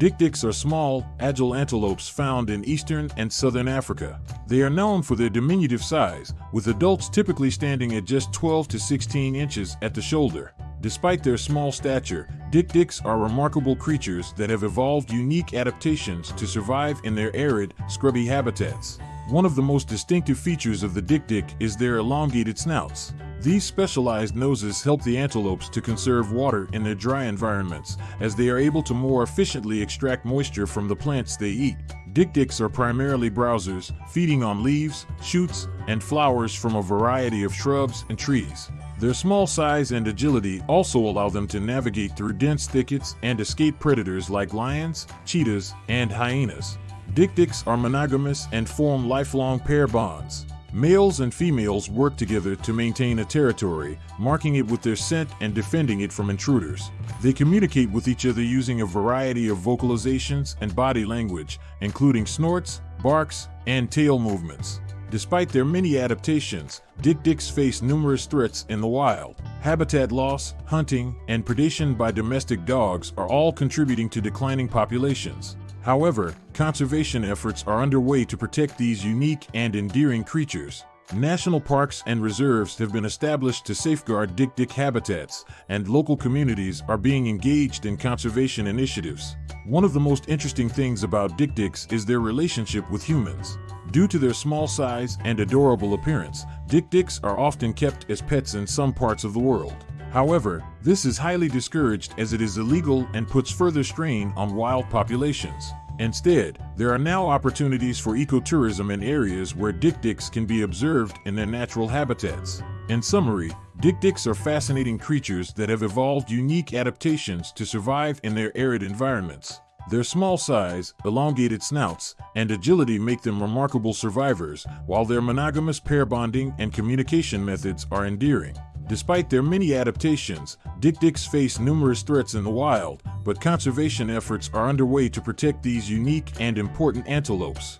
Dik-diks are small, agile antelopes found in eastern and southern Africa. They are known for their diminutive size, with adults typically standing at just 12 to 16 inches at the shoulder. Despite their small stature, dik-diks are remarkable creatures that have evolved unique adaptations to survive in their arid, scrubby habitats. One of the most distinctive features of the dik-dik is their elongated snouts. These specialized noses help the antelopes to conserve water in their dry environments, as they are able to more efficiently extract moisture from the plants they eat. Dik-diks are primarily browsers, feeding on leaves, shoots, and flowers from a variety of shrubs and trees. Their small size and agility also allow them to navigate through dense thickets and escape predators like lions, cheetahs, and hyenas. Dik-diks are monogamous and form lifelong pair bonds. Males and females work together to maintain a territory, marking it with their scent and defending it from intruders. They communicate with each other using a variety of vocalizations and body language, including snorts, barks, and tail movements. Despite their many adaptations, dik-diks face numerous threats in the wild. Habitat loss, hunting, and predation by domestic dogs are all contributing to declining populations. However, conservation efforts are underway to protect these unique and endearing creatures. National parks and reserves have been established to safeguard dik-dik habitats, and local communities are being engaged in conservation initiatives. One of the most interesting things about dik-diks is their relationship with humans. Due to their small size and adorable appearance, dik-diks are often kept as pets in some parts of the world. However, this is highly discouraged as it is illegal and puts further strain on wild populations. Instead, there are now opportunities for ecotourism in areas where dik-diks can be observed in their natural habitats. In summary, dik-diks are fascinating creatures that have evolved unique adaptations to survive in their arid environments. Their small size, elongated snouts, and agility make them remarkable survivors, while their monogamous pair bonding and communication methods are endearing. Despite their many adaptations, dik-diks face numerous threats in the wild, but conservation efforts are underway to protect these unique and important antelopes.